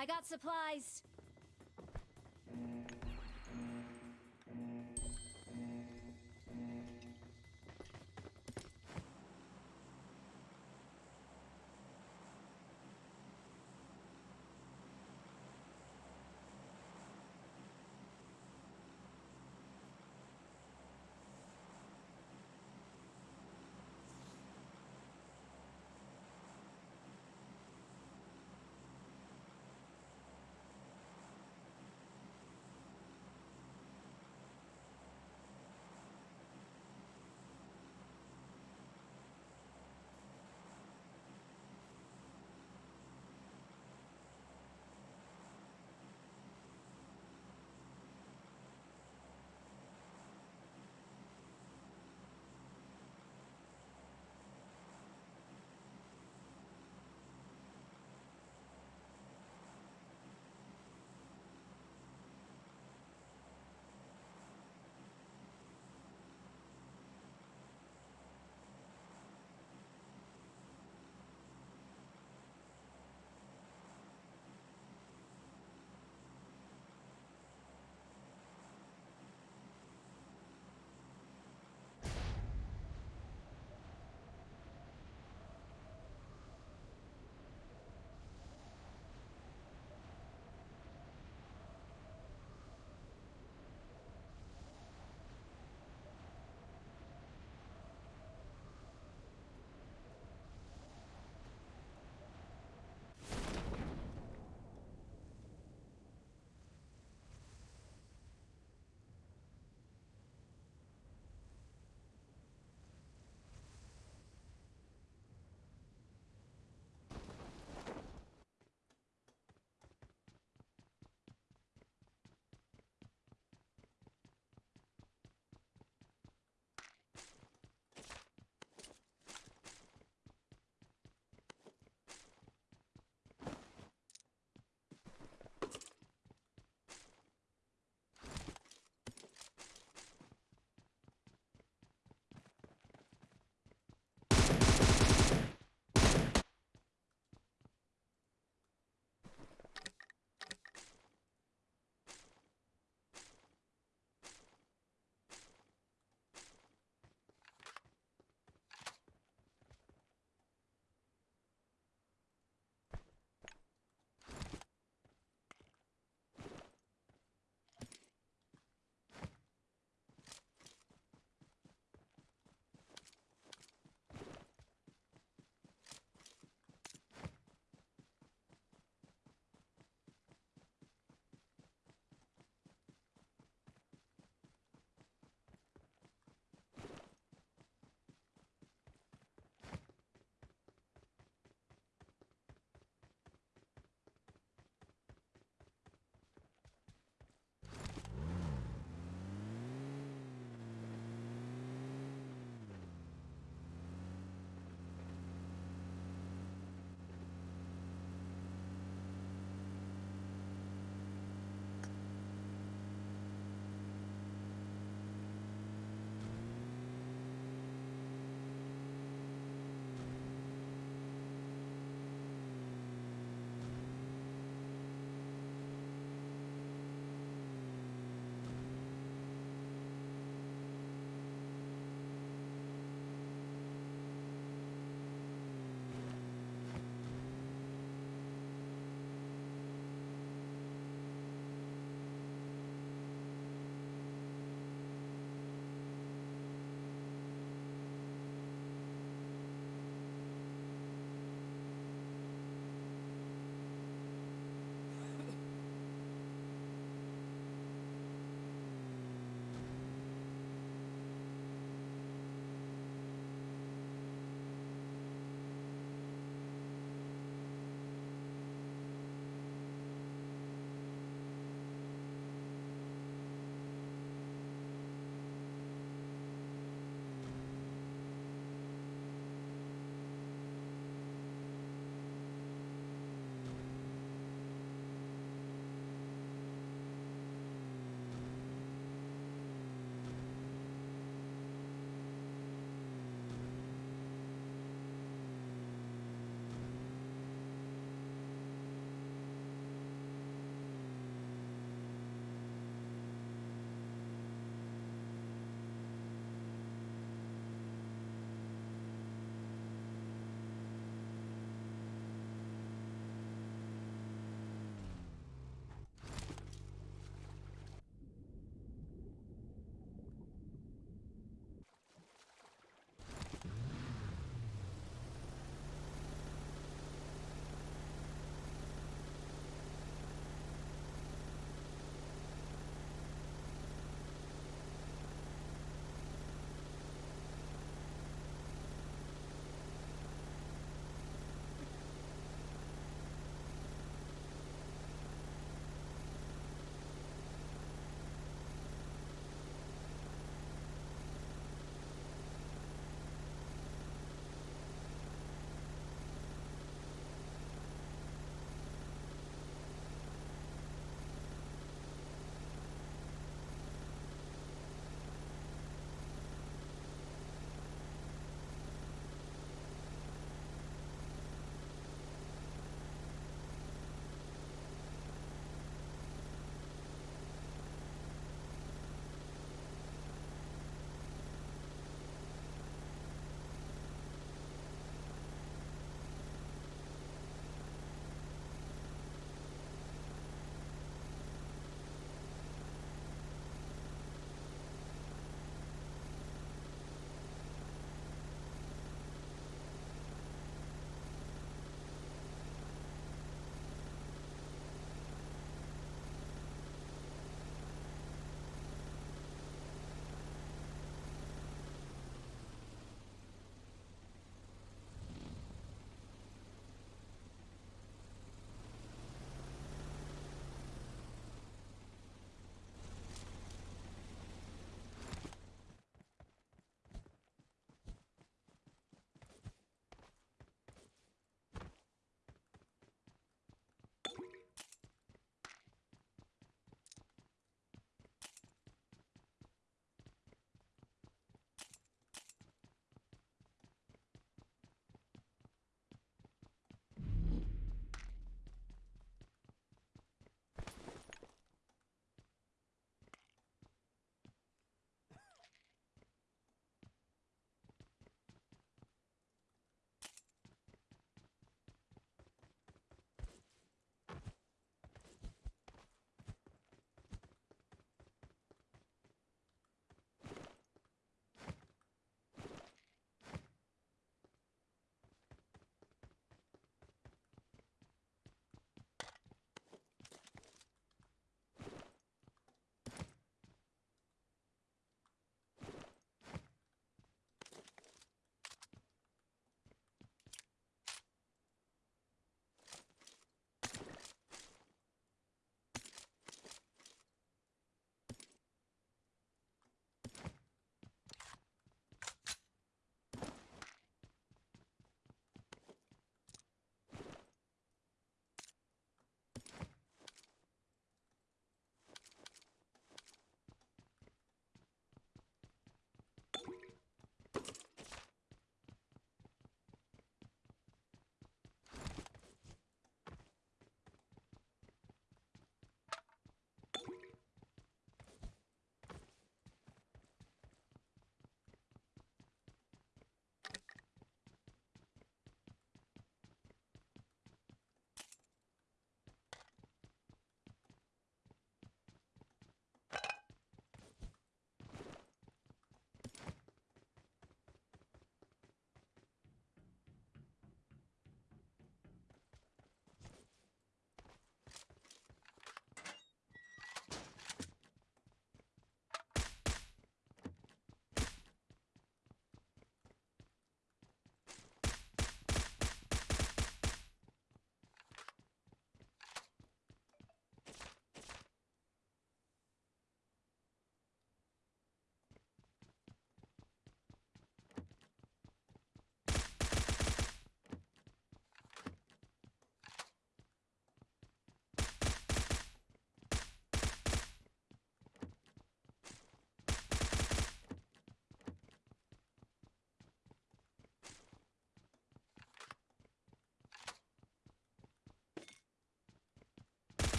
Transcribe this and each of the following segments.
I got supplies.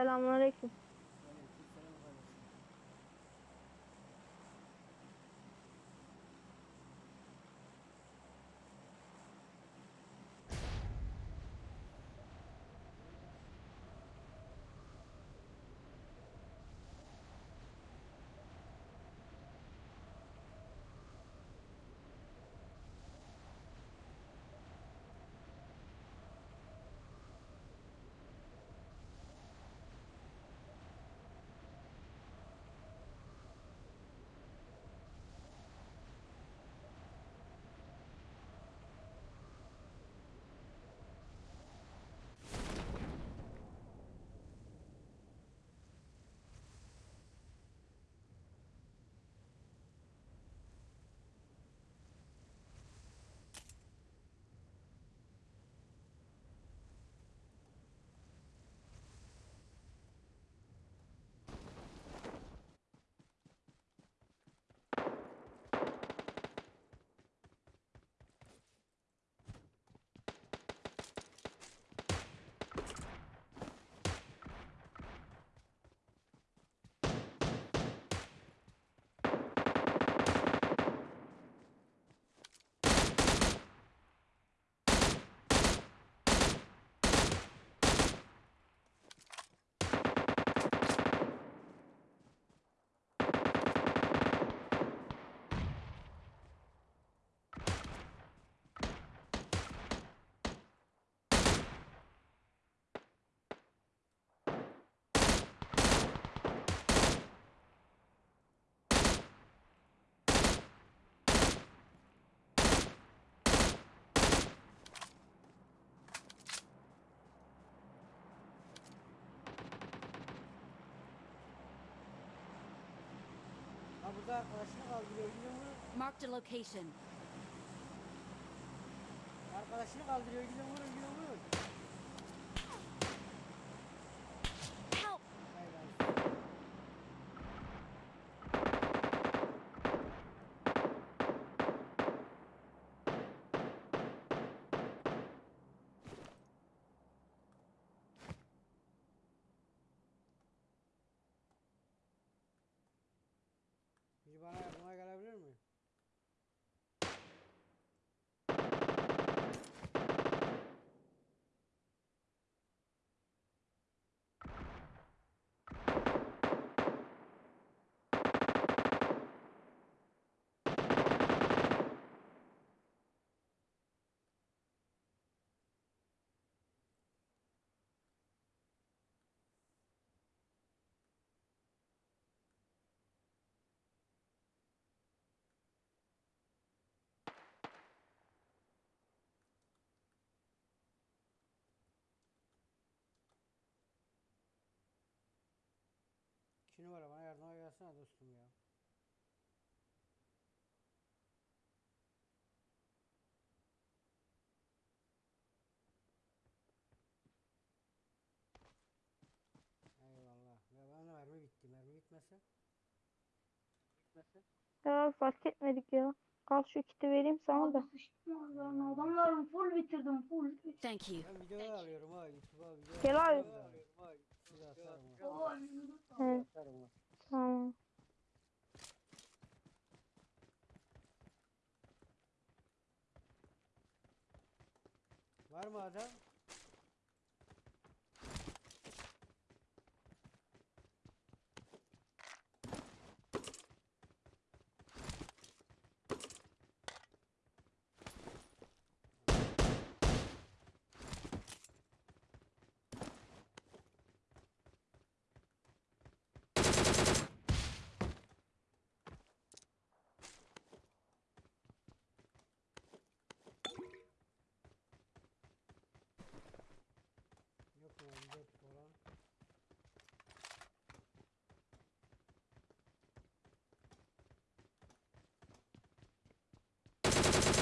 Selamünaleyküm. Burada arkadaşını kaldırıyor gidiyor mu? Marked a location. Arkadaşını kaldırıyor gidiyor mu? Gelsene dostum ya. Eyvallah. Ya bana mermi bitti. Mermi bitmese. Bitmese. Ya fark etmedik ya. Al şu kiti vereyim sana da. Abi sıçtım ağzlarına. Adamların full bitirdim full. Thank you. Ben video alıyorum ha. YouTube'a video Gel abi. alıyorum ha. Size atarım. Evet, Atarım. Var mı adam?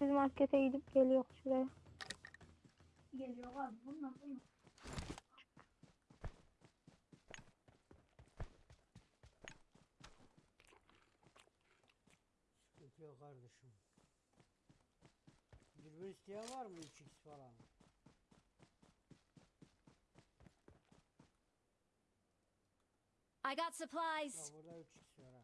Biz markete gidip geliyor şuraya. Geliyor abi bunlar bunlar. Sıkıntı yok kardeşim. Dürbün isteyen var mı 3x falan? I got supplies. burada 3x var ha.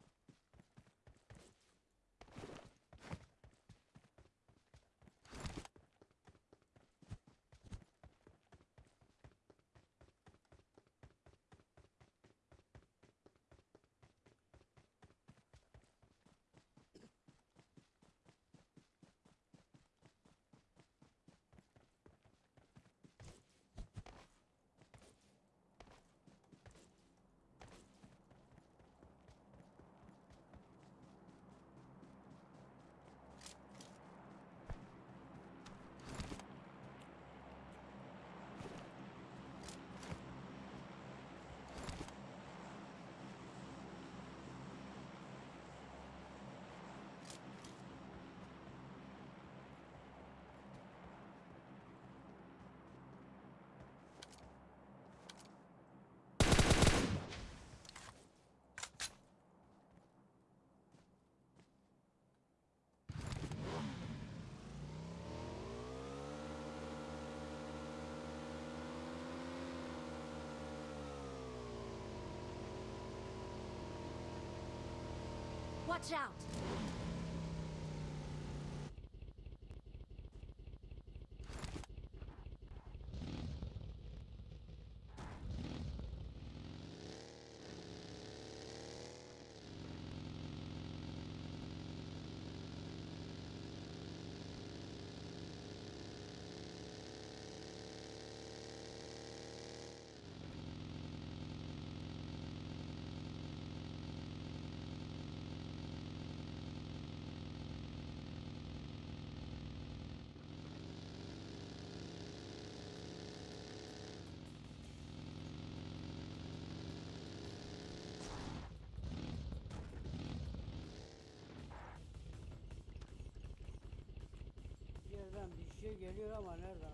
Watch out. Şey geliyor ama nereden?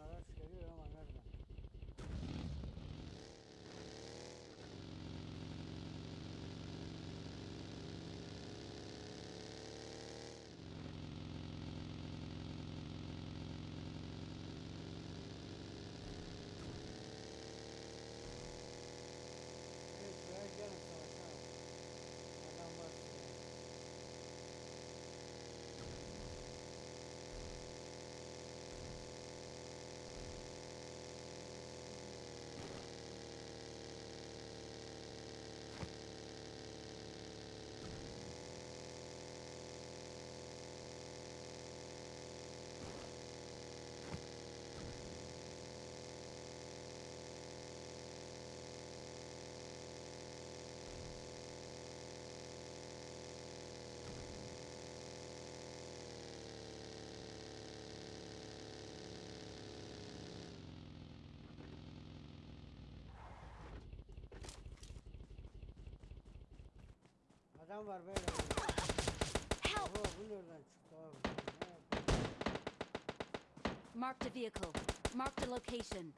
Adam var böyle. Help. Oho bu nereden çıktı abi? Marked a vehicle. Marked a location.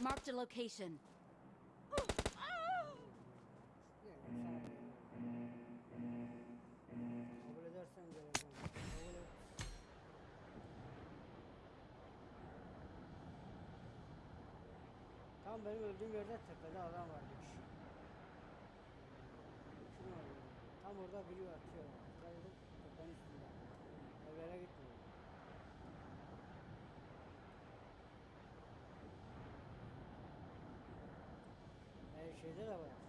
Marked a location. Tam benim öldüğüm yerde tepede adam var Orada biri atıyor. Edin tepenin üstünde. Evlere gitmiyor. Her şeyde de var.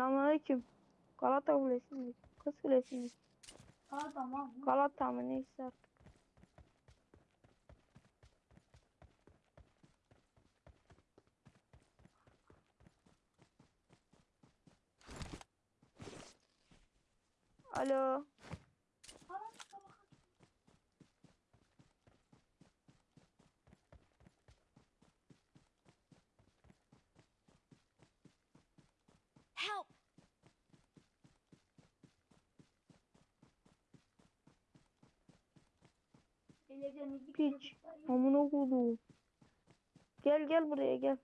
Selamünaleyküm. Galata Kulesi mi? Kız Kulesi mi? Ha tamam. Galata mı neyse Piç. Amına koyduğum. Gel gel buraya gel.